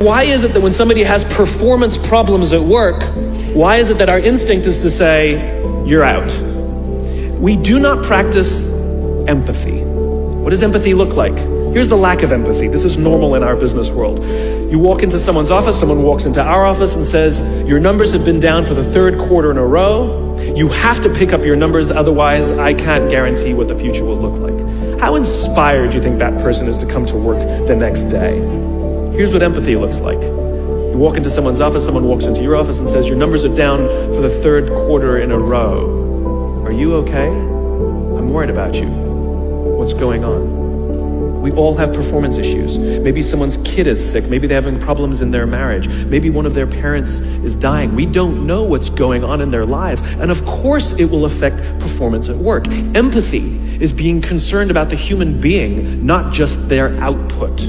Why is it that when somebody has performance problems at work, why is it that our instinct is to say, you're out? We do not practice empathy. What does empathy look like? Here's the lack of empathy. This is normal in our business world. You walk into someone's office, someone walks into our office and says, Your numbers have been down for the third quarter in a row. You have to pick up your numbers, otherwise, I can't guarantee what the future will look like. How inspired do you think that person is to come to work the next day? Here's what empathy looks like. You walk into someone's office, someone walks into your office and says, Your numbers are down for the third quarter in a row. Are you okay? I'm worried about you. What's going on? We all have performance issues. Maybe someone's kid is sick. Maybe they're having problems in their marriage. Maybe one of their parents is dying. We don't know what's going on in their lives. And of course, it will affect performance at work. Empathy is being concerned about the human being, not just their output.